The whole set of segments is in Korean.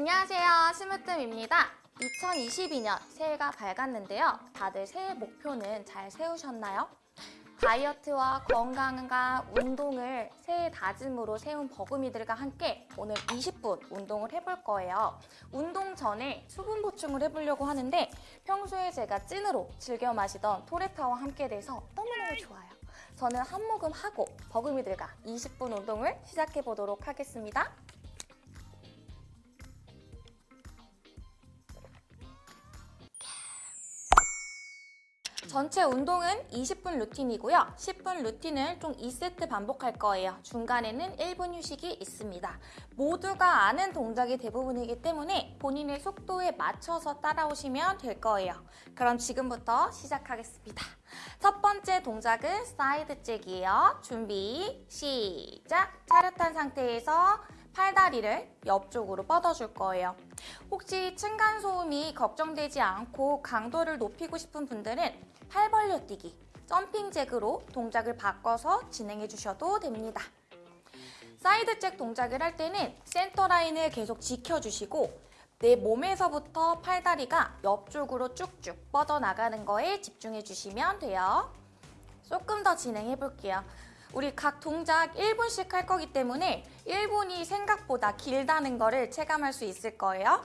안녕하세요. 스무뜸입니다. 2022년 새해가 밝았는데요. 다들 새해 목표는 잘 세우셨나요? 다이어트와 건강과 운동을 새해 다짐으로 세운 버금이들과 함께 오늘 20분 운동을 해볼 거예요. 운동 전에 수분 보충을 해보려고 하는데 평소에 제가 찐으로 즐겨 마시던 토레타와 함께 돼서 너무너무 좋아요. 저는 한 모금 하고 버금이들과 20분 운동을 시작해 보도록 하겠습니다. 전체 운동은 20분 루틴이고요. 10분 루틴을 총 2세트 반복할 거예요. 중간에는 1분 휴식이 있습니다. 모두가 아는 동작이 대부분이기 때문에 본인의 속도에 맞춰서 따라오시면 될 거예요. 그럼 지금부터 시작하겠습니다. 첫 번째 동작은 side jack이에요. 준비, 시작! 차렷한 상태에서 팔다리를 옆쪽으로 뻗어줄 거예요. 혹시 층간소음이 걱정되지 않고 강도를 높이고 싶은 분들은 팔 벌려 뛰기, jumping jack으로 동작을 바꿔서 진행해 주셔도 됩니다. side jack 동작을 할 때는 center line을 계속 지켜주시고 내 몸에서부터 팔다리가 옆쪽으로 쭉쭉 뻗어나가는 거에 집중해 주시면 돼요. 조금 더 진행해 볼게요. 우리 각 동작 1분씩 할 거기 때문에 1분이 생각보다 길다는 거를 체감할 수 있을 거예요.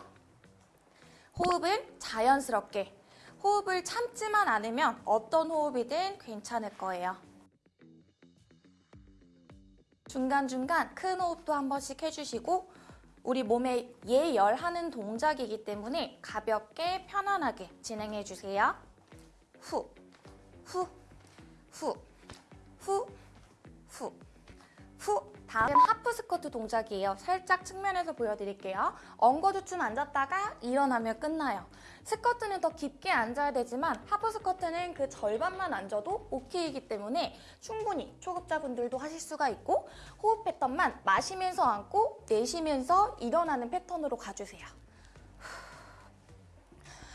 호흡은 자연스럽게 호흡을 참지만 않으면 어떤 호흡이든 괜찮을 거예요. 중간중간 큰 호흡도 한 번씩 해주시고 우리 몸에 예열하는 동작이기 때문에 가볍게 편안하게 진행해 주세요. 후, 후, 후, 후, 후, 후. 다음은 하프 스쿼트 동작이에요. 살짝 측면에서 보여드릴게요. 엉거주춤 앉았다가 일어나면 끝나요. 스쿼트는 더 깊게 앉아야 되지만 하프 스쿼트는 그 절반만 앉아도 오케이이기 때문에 충분히 초급자분들도 하실 수가 있고 호흡 패턴만 마시면서 앉고 내쉬면서 일어나는 패턴으로 가주세요.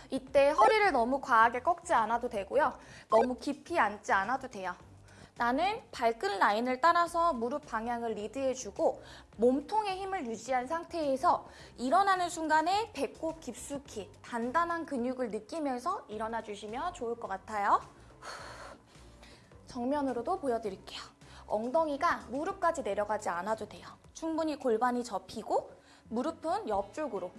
이때 허리를 너무 과하게 꺾지 않아도 되고요. 너무 깊이 앉지 않아도 돼요. 나는 발끝 라인을 따라서 무릎 방향을 리드해주고 몸통의 힘을 유지한 상태에서 일어나는 순간에 배꼽 깊숙이 단단한 근육을 느끼면서 일어나 주시면 좋을 것 같아요. 정면으로도 보여드릴게요. 엉덩이가 무릎까지 내려가지 않아도 돼요. 충분히 골반이 접히고 무릎은 옆쪽으로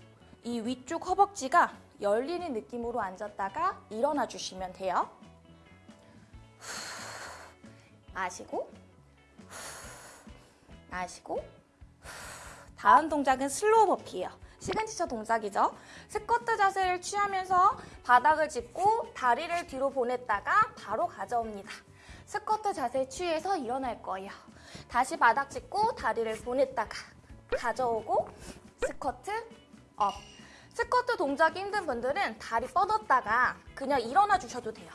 이 위쪽 허벅지가 열리는 느낌으로 앉았다가 일어나 주시면 돼요. 마시고 마시고 다음 동작은 slow burpee예요. 시그니처 동작이죠. 스쿼트 자세를 취하면서 바닥을 짚고 다리를 뒤로 보냈다가 바로 가져옵니다. 스쿼트 자세 취해서 일어날 거예요. 다시 바닥 짚고 다리를 보냈다가 가져오고 스쿼트 up. 스쿼트 동작이 힘든 분들은 다리 뻗었다가 그냥 일어나 주셔도 돼요.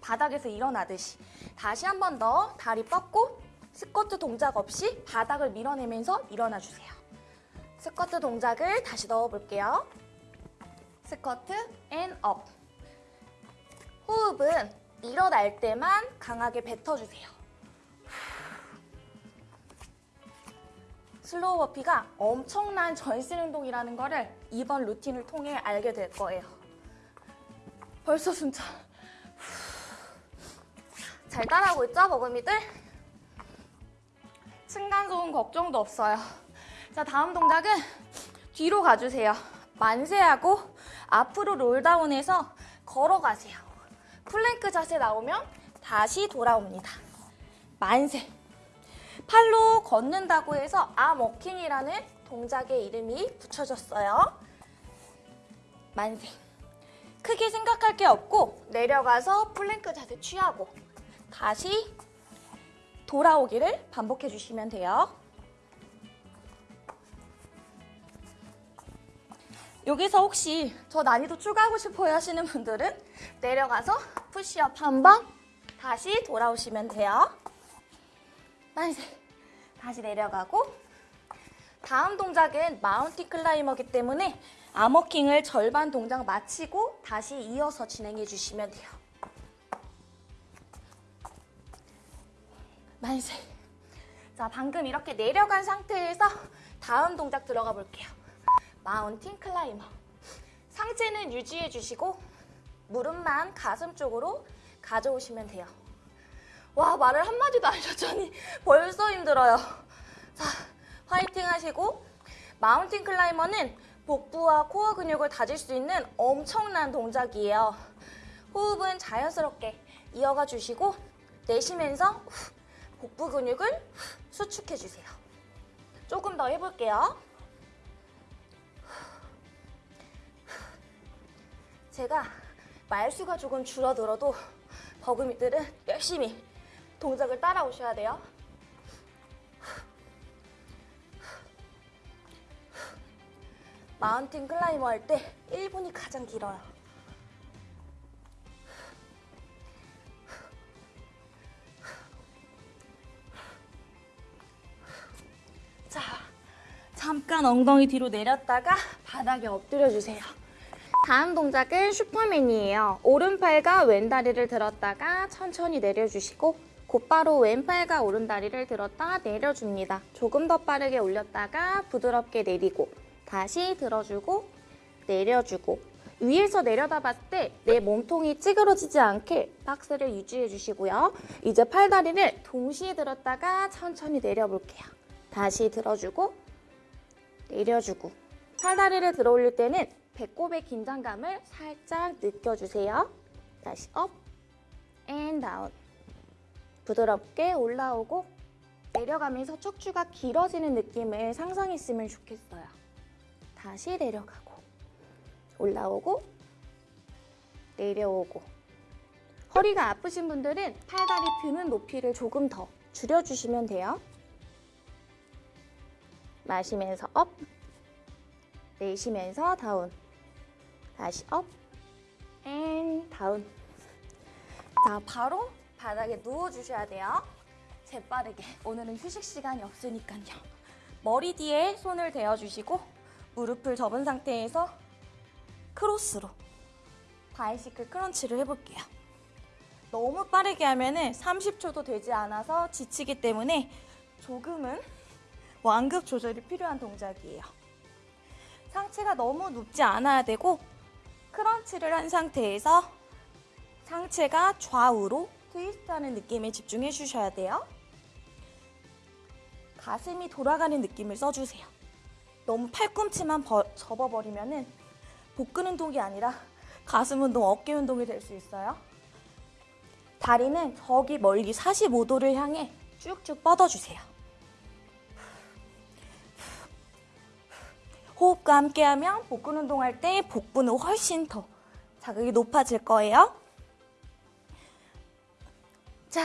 바닥에서 일어나듯이 다시 한 번 더 다리 뻗고 스쿼트 동작 없이 바닥을 밀어내면서 일어나 주세요. 스쿼트 동작을 다시 넣어볼게요. Squat and up. 호흡은 일어날 때만 강하게 뱉어주세요. Slow burpee가 엄청난 전신 운동이라는 거를 이번 루틴을 통해 알게 될 거예요. 벌써 숨차. 잘 따라하고 있죠, 버금이들? 층간소음 걱정도 없어요. 자, 다음 동작은 뒤로 가주세요. 만세하고 앞으로 roll down해서 걸어가세요. 플랭크 자세 나오면 다시 돌아옵니다. 만세. 팔로 걷는다고 해서 arm walking이라는 동작의 이름이 붙여졌어요. 만세. 크게 생각할 게 없고 내려가서 플랭크 자세 취하고 다시 돌아오기를 반복해 주시면 돼요. 여기서 혹시 저 난이도 추가하고 싶어요 하시는 분들은 내려가서 푸시업 한 번 다시 돌아오시면 돼요. 만세 다시 내려가고 다음 동작은 mountain climber기 때문에 arm walking을 절반 동작 마치고 다시 이어서 진행해 주시면 돼요. 만세. 자, 방금 이렇게 내려간 상태에서 다음 동작 들어가 볼게요. mountain climber. 상체는 유지해 주시고 무릎만 가슴 쪽으로 가져오시면 돼요. 와 말을 한마디도 안 하셨더니 벌써 힘들어요. 자 화이팅 하시고 마운틴 클라이머는 복부와 코어 근육을 다질 수 있는 엄청난 동작이에요. 호흡은 자연스럽게 이어가 주시고 내쉬면서 후, 복부 근육을 후, 수축해 주세요. 조금 더 해볼게요. 제가 말수가 조금 줄어들어도 버금이들은 열심히 동작을 따라오셔야 돼요. 마운틴 클라이머 할 때 1분이 가장 길어요. 잠깐 엉덩이 뒤로 내렸다가 바닥에 엎드려 주세요. 다음 동작은 슈퍼맨이에요. 오른팔과 왼다리를 들었다가 천천히 내려주시고 곧바로 왼팔과 오른다리를 들었다 내려줍니다. 조금 더 빠르게 올렸다가 부드럽게 내리고 다시 들어주고 내려주고 위에서 내려다 봤을 때 내 몸통이 찌그러지지 않게 박스를 유지해 주시고요. 이제 팔다리를 동시에 들었다가 천천히 내려볼게요. 다시 들어주고 내려주고 팔다리를 들어 올릴 때는 배꼽의 긴장감을 살짝 느껴주세요. 다시 up, and down. 부드럽게 올라오고 내려가면서 척추가 길어지는 느낌을 상상했으면 좋겠어요. 다시 내려가고 올라오고 내려오고 허리가 아프신 분들은 팔다리 드는 높이를 조금 더 줄여주시면 돼요. 마시면서 up, 내쉬면서 down. 다시 up, and down. 자, 바로 바닥에 누워주셔야 돼요. 재빠르게. 오늘은 휴식 시간이 없으니까요. 머리 뒤에 손을 대어주시고 무릎을 접은 상태에서 크로스로 bicycle crunch를 해볼게요. 너무 빠르게 하면 은 30초도 되지 않아서 지치기 때문에 조금은 완급 조절이 필요한 동작이에요. 상체가 너무 눕지 않아야 되고 크런치를 한 상태에서 상체가 좌우로 트위스트하는 느낌에 집중해 주셔야 돼요. 가슴이 돌아가는 느낌을 써주세요. 너무 팔꿈치만 버- 접어버리면은 복근 운동이 아니라 가슴 운동, 어깨 운동이 될 수 있어요. 다리는 저기 멀리 45도를 향해 쭉쭉 뻗어주세요. 호흡과 함께하면 복근 운동할 때 복부는 훨씬 더 자극이 높아질 거예요. 자,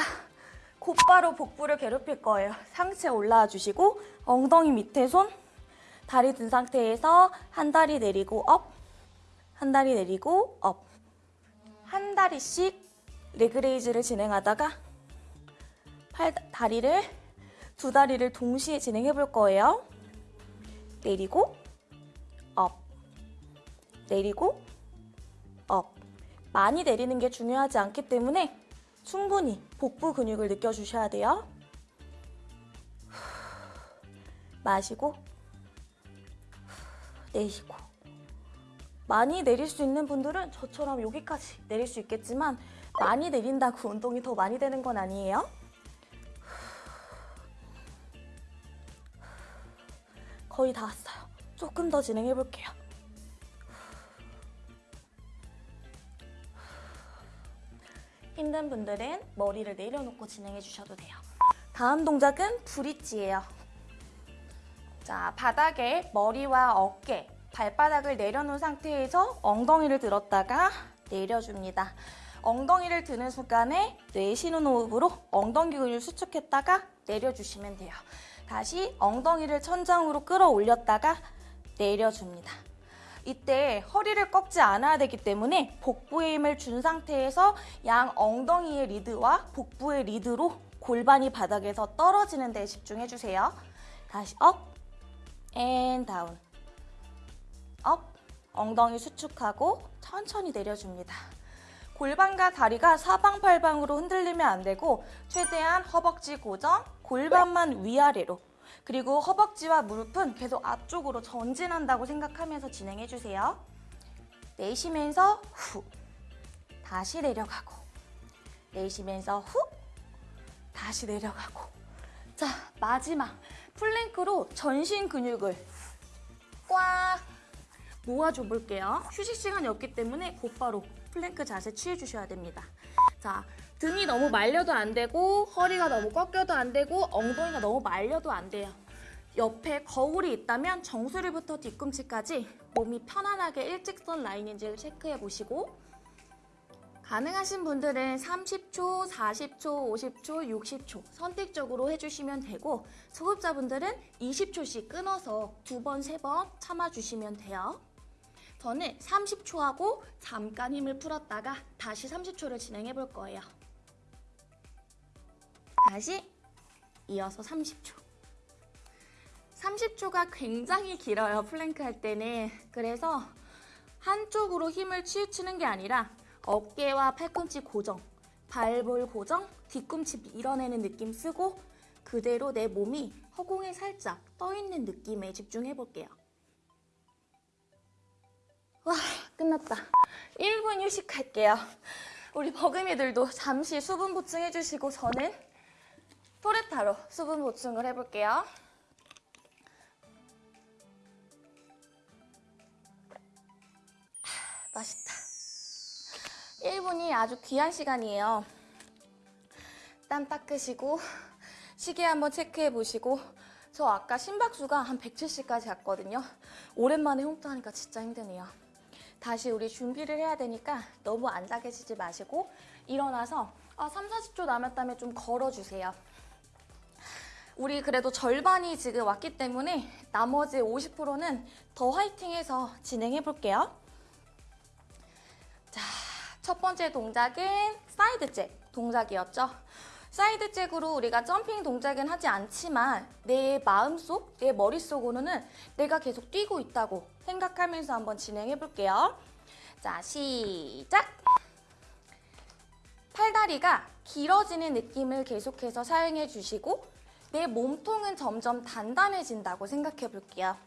곧바로 복부를 괴롭힐 거예요. 상체 올라와 주시고 엉덩이 밑에 손, 다리 든 상태에서 한 다리 내리고 up, 한 다리 내리고 up. 한 다리씩 leg raise를 진행하다가 팔 다리를 두 다리를 동시에 진행해 볼 거예요. 내리고 up. 내리고 up. 많이 내리는 게 중요하지 않기 때문에 충분히 복부 근육을 느껴주셔야 돼요. 마시고 내쉬고 많이 내릴 수 있는 분들은 저처럼 여기까지 내릴 수 있겠지만 많이 내린다고 운동이 더 많이 되는 건 아니에요. 거의 다 왔어요. 조금 더 진행해 볼게요. 힘든 분들은 머리를 내려놓고 진행해 주셔도 돼요. 다음 동작은 브릿지예요. 자, 바닥에 머리와 어깨, 발바닥을 내려놓은 상태에서 엉덩이를 들었다가 내려줍니다. 엉덩이를 드는 순간에 내쉬는 호흡으로 엉덩이 근육을 수축했다가 내려주시면 돼요. 다시 엉덩이를 천장으로 끌어올렸다가 내려줍니다. 이때 허리를 꺾지 않아야 되기 때문에 복부에 힘을 준 상태에서 양 엉덩이의 리드와 복부의 리드로 골반이 바닥에서 떨어지는 데 집중해 주세요. 다시 up, and down. up, 엉덩이 수축하고 천천히 내려줍니다. 골반과 다리가 사방팔방으로 흔들리면 안 되고 최대한 허벅지 고정, 골반만 위아래로 그리고 허벅지와 무릎은 계속 앞쪽으로 전진한다고 생각하면서 진행해주세요. 내쉬면서 후, 다시 내려가고 내쉬면서 후, 다시 내려가고 자, 마지막 플랭크로 전신 근육을 꽉 모아줘 볼게요. 휴식 시간이 없기 때문에 곧바로 플랭크 자세 취해주셔야 됩니다. 자, 등이 너무 말려도 안 되고 허리가 너무 꺾여도 안 되고 엉덩이가 너무 말려도 안 돼요. 옆에 거울이 있다면 정수리부터 뒤꿈치까지 몸이 편안하게 일직선 라인인지를 체크해 보시고 가능하신 분들은 30초, 40초, 50초, 60초 선택적으로 해주시면 되고 소급자분들은 20초씩 끊어서 두 번, 세 번 참아주시면 돼요. 저는 30초 하고 잠깐 힘을 풀었다가 다시 30초를 진행해 볼 거예요. 다시 이어서 30초. 30초가 굉장히 길어요, 플랭크 할 때는. 그래서 한쪽으로 힘을 치우치는 게 아니라 어깨와 팔꿈치 고정, 발볼 고정, 뒤꿈치 밀어내는 느낌 쓰고 그대로 내 몸이 허공에 살짝 떠있는 느낌에 집중해 볼게요. 와, 끝났다. 1분 휴식할게요. 우리 버금이들도 잠시 수분 보충해 주시고 저는 토레타로 수분 보충을 해볼게요. 하, 맛있다. 1분이 아주 귀한 시간이에요. 땀 닦으시고 시계 한번 체크해 보시고 저 아까 심박수가 한 170까지 갔거든요. 오랜만에 홈트하니까 진짜 힘드네요. 다시 우리 준비를 해야 되니까 너무 계시지 마시고 일어나서 아, 3, 40초 남았다면 좀 걸어주세요. 우리 그래도 절반이 지금 왔기 때문에 나머지 50%는 더 화이팅해서 진행해 볼게요. 자, 첫 번째 동작은 side jack 동작이었죠. side jack으로 우리가 점핑 동작은 하지 않지만 내 마음속, 내 머릿속으로는 내가 계속 뛰고 있다고 생각하면서 한번 진행해 볼게요. 자, 시작! 팔다리가 길어지는 느낌을 계속해서 사용해 주시고 내 몸통은 점점 단단해진다고 생각해 볼게요.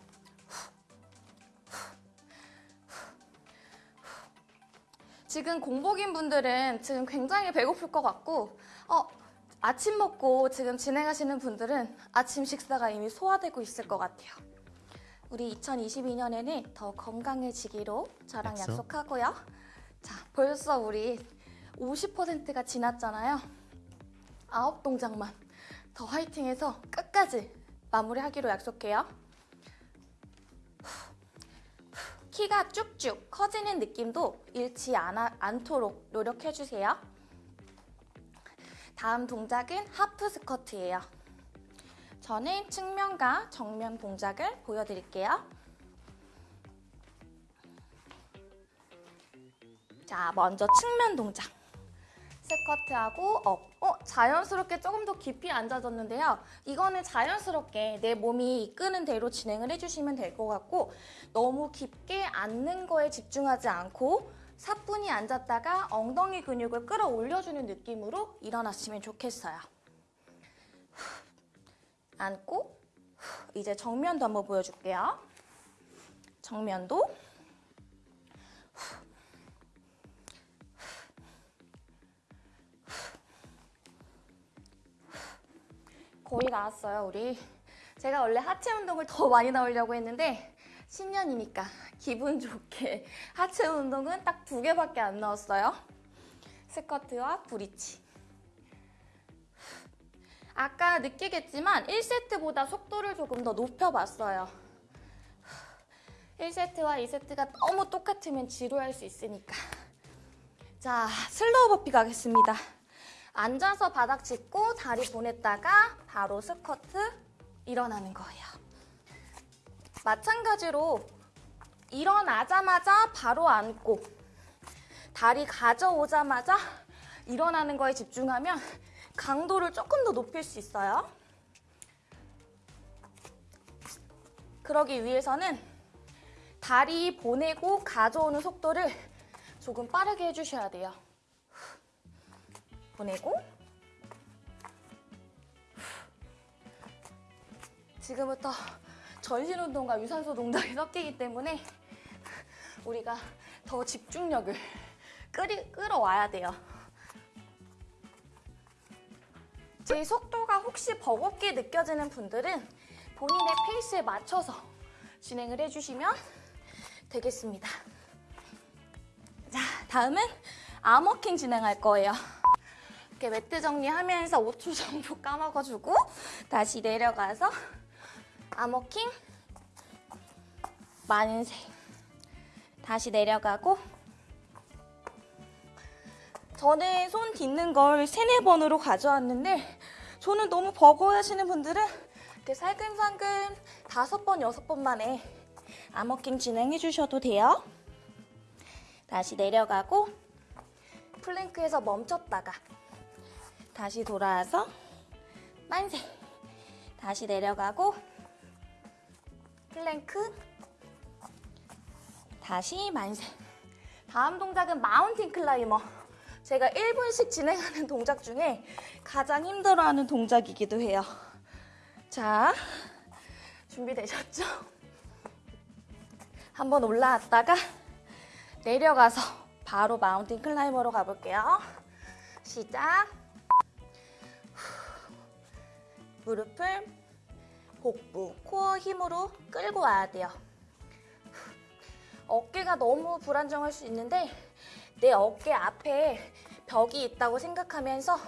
지금 공복인 분들은 지금 굉장히 배고플 것 같고 어, 아침 먹고 지금 진행하시는 분들은 아침 식사가 이미 소화되고 있을 것 같아요. 우리 2022년에는 더 건강해지기로 저랑 약속? 약속하고요. 자, 벌써 우리 50%가 지났잖아요. 아홉 동작만 더 화이팅해서 끝까지 마무리하기로 약속해요. 키가 쭉쭉 커지는 느낌도 잃지 않아, 않도록 노력해주세요. 다음 동작은 하프 스쿼트예요. 저는 측면과 정면 동작을 보여드릴게요. 자, 먼저 측면 동작. 스쿼트하고 up. 어, 자연스럽게 조금 더 깊이 앉아졌는데요. 이거는 자연스럽게 내 몸이 이끄는 대로 진행을 해주시면 될 것 같고 너무 깊게 앉는 거에 집중하지 않고 사뿐히 앉았다가 엉덩이 근육을 끌어올려주는 느낌으로 일어났으면 좋겠어요. 후, 앉고 후, 이제 정면도 한번 보여줄게요. 정면도 거의 나왔어요, 우리. 제가 원래 하체 운동을 더 많이 나오려고 했는데 신년이니까 기분 좋게 하체 운동은 딱 두 개밖에 안 나왔어요. 스쿼트와 브릿지. 아까 느끼겠지만 1세트보다 속도를 조금 더 높여봤어요. 1세트와 2세트가 너무 똑같으면 지루할 수 있으니까. 자, slow burpee 가겠습니다. 앉아서 바닥 짚고 다리 보냈다가 바로 스쿼트 일어나는 거예요. 마찬가지로 일어나자마자 바로 앉고 다리 가져오자마자 일어나는 거에 집중하면 강도를 조금 더 높일 수 있어요. 그러기 위해서는 다리 보내고 가져오는 속도를 조금 빠르게 해주셔야 돼요. 보내고 지금부터 전신 운동과 유산소 동작이 섞이기 때문에 우리가 더 집중력을 끌이, 끌어와야 돼요. 제 속도가 혹시 버겁게 느껴지는 분들은 본인의 페이스에 맞춰서 진행을 해주시면 되겠습니다. 자, 다음은 암워킹 진행할 거예요. 이렇게 매트 정리하면서 5초 정도 까먹어주고 다시 내려가서 arm walking 만세 다시 내려가고 저는 손 딛는 걸 세네 번으로 가져왔는데 저는 너무 버거워 하시는 분들은 이렇게 살금살금 다섯 번, 여섯 번 만에 arm walking 진행해 주셔도 돼요. 다시 내려가고 플랭크에서 멈췄다가 다시 돌아와서 만세. 다시 내려가고 플랭크. 다시 만세. 다음 동작은 mountain climber. 제가 1분씩 진행하는 동작 중에 가장 힘들어하는 동작이기도 해요. 자 준비되셨죠? 한번 올라왔다가 내려가서 바로 마운틴 클라이머로 가볼게요. 시작 무릎을 복부, 코어 힘으로 끌고 와야 돼요. 어깨가 너무 불안정할 수 있는데 내 어깨 앞에 벽이 있다고 생각하면서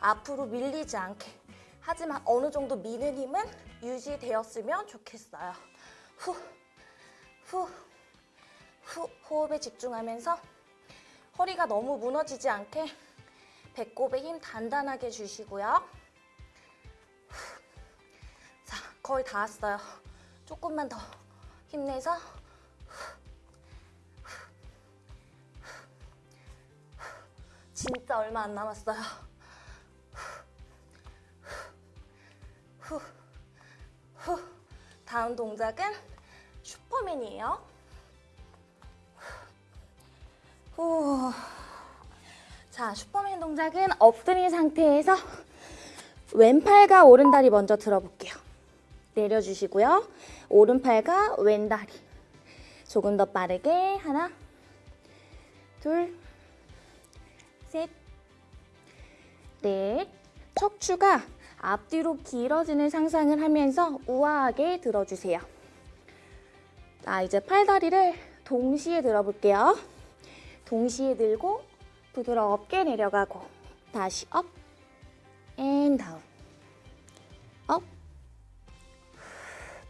앞으로 밀리지 않게 하지만 어느 정도 미는 힘은 유지되었으면 좋겠어요. 후, 후, 후 호흡에 집중하면서 허리가 너무 무너지지 않게 배꼽에 힘 단단하게 주시고요. 거의 다 왔어요. 조금만 더 힘내서 진짜 얼마 안 남았어요. 다음 동작은 슈퍼맨이에요. 후. 자, 슈퍼맨 동작은 엎드린 상태에서 왼팔과 오른다리 먼저 들어볼게요. 내려주시고요. 오른팔과 왼다리. 조금 더 빠르게. 하나, 둘, 셋, 넷. 척추가 앞뒤로 길어지는 상상을 하면서 우아하게 들어주세요. 자, 이제 팔다리를 동시에 들어볼게요. 동시에 들고 부드럽게 내려가고 다시 up, and down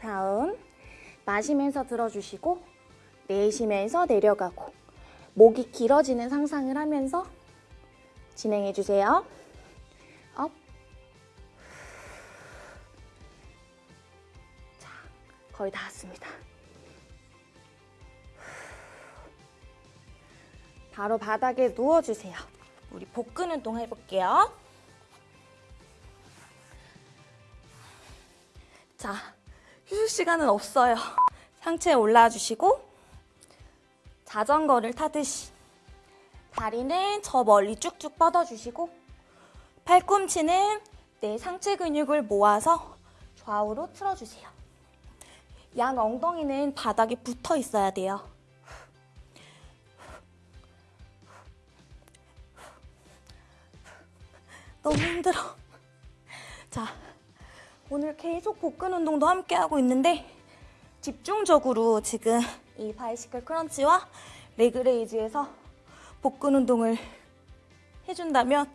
down 마시면서 들어주시고 내쉬면서 내려가고 목이 길어지는 상상을 하면서 진행해주세요. up 자, 거의 다 왔습니다. 바로 바닥에 누워주세요. 우리 복근 운동 해볼게요. 자, 휴식 시간은 없어요. 상체에 올라와 주시고 자전거를 타듯이 다리는 저 멀리 쭉쭉 뻗어주시고 팔꿈치는 내 상체 근육을 모아서 좌우로 틀어주세요. 양 엉덩이는 바닥에 붙어 있어야 돼요. 너무 힘들어. 자, 오늘 계속 복근 운동도 함께 하고 있는데 집중적으로 지금 이 bicycle crunch와 leg raise에서 복근 운동을 해준다면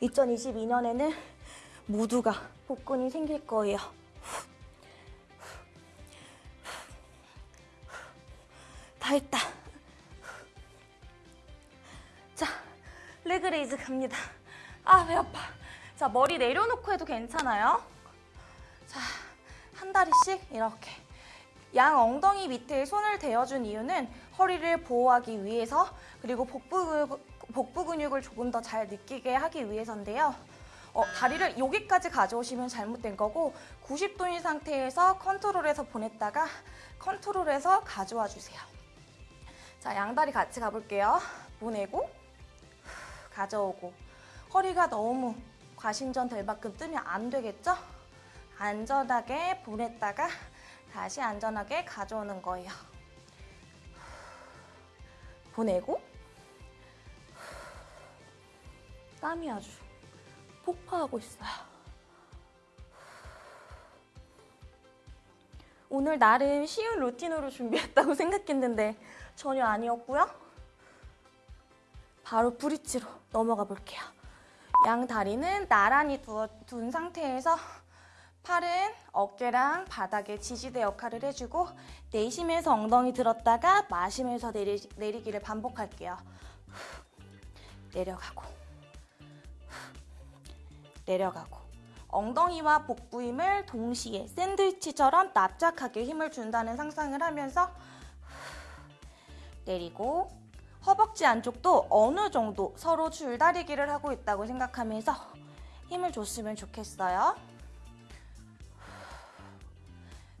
2022년에는 모두가 복근이 생길 거예요. 다 했다. 자, leg raise 갑니다. 아, 배 아파. 자, 머리 내려놓고 해도 괜찮아요. 자, 한 다리씩 이렇게. 양 엉덩이 밑에 손을 대어준 이유는 허리를 보호하기 위해서 그리고 복부, 복부 근육을 조금 더 잘 느끼게 하기 위해서인데요. 어, 다리를 여기까지 가져오시면 잘못된 거고 90도인 상태에서 컨트롤해서 보냈다가 컨트롤해서 가져와 주세요. 자, 양다리 같이 가볼게요. 보내고 가져오고 허리가 너무 과신전 될 만큼 뜨면 안 되겠죠? 안전하게 보냈다가 다시 안전하게 가져오는 거예요. 보내고 땀이 아주 폭파하고 있어요. 오늘 나름 쉬운 루틴으로 준비했다고 생각했는데 전혀 아니었고요. 바로 브릿지로 넘어가 볼게요. 양 다리는 나란히 두어, 둔 상태에서 팔은 어깨랑 바닥에 지지대 역할을 해주고 내쉬면서 엉덩이 들었다가 마시면서 내리, 내리기를 반복할게요. 내려가고 내려가고 엉덩이와 복부 힘을 동시에 샌드위치처럼 납작하게 힘을 준다는 상상을 하면서 내리고 허벅지 안쪽도 어느 정도 서로 줄다리기를 하고 있다고 생각하면서 힘을 줬으면 좋겠어요.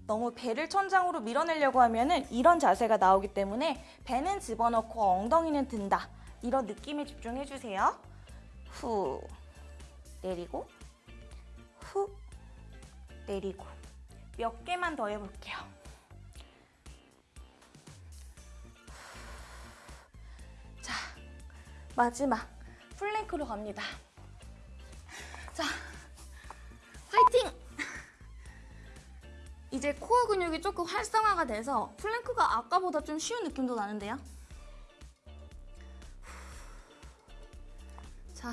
너무 배를 천장으로 밀어내려고 하면 은 이런 자세가 나오기 때문에 배는 집어넣고 엉덩이는 든다. 이런 느낌에 집중해 주세요. 후 내리고 후 내리고 몇 개만 더 해볼게요. 자 마지막 플랭크로 갑니다. 자 화이팅! 이제 코어 근육이 조금 활성화가 돼서 플랭크가 아까보다 좀 쉬운 느낌도 나는데요. 자,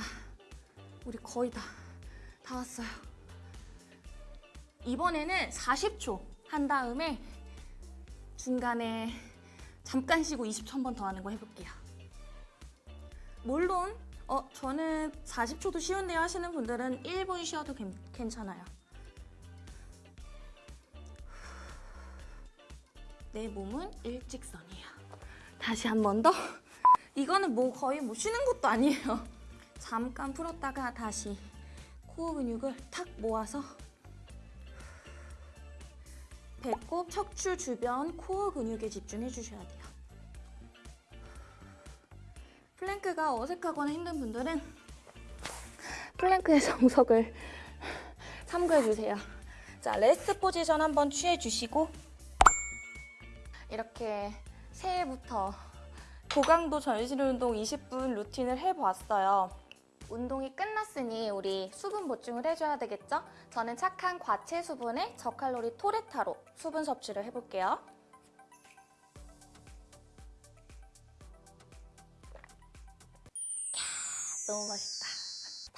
우리 거의 다, 다 왔어요. 이번에는 40초 한 다음에 중간에 잠깐 쉬고 20초 한 번 더 하는 거 해볼게요. 물론 어 저는 40초도 쉬운데요 하시는 분들은 1분 쉬어도 괜- 괜찮아요. 내 몸은 일직선이야. 다시 한 번 더. 이거는 뭐 거의 뭐 쉬는 것도 아니에요. 잠깐 풀었다가 다시 코어 근육을 탁 모아서 배꼽, 척추 주변 코어 근육에 집중해 주셔야 돼요. 플랭크가 어색하거나 힘든 분들은 플랭크의 정석을 참고해 주세요. 자, rest position 한번 취해 주시고 이렇게 새해부터 고강도 전신 운동 20분 루틴을 해보았어요. 운동이 끝났으니 우리 수분 보충을 해줘야 되겠죠? 저는 착한 과체 수분에 저칼로리 토레타로 수분 섭취를 해볼게요. 캬, 너무 맛있다.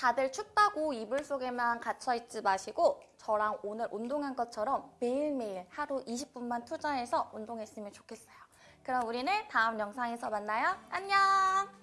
다들 춥다고 이불 속에만 갇혀있지 마시고 저랑 오늘 운동한 것처럼 매일매일 하루 20분만 투자해서 운동했으면 좋겠어요. 그럼 우리는 다음 영상에서 만나요. 안녕!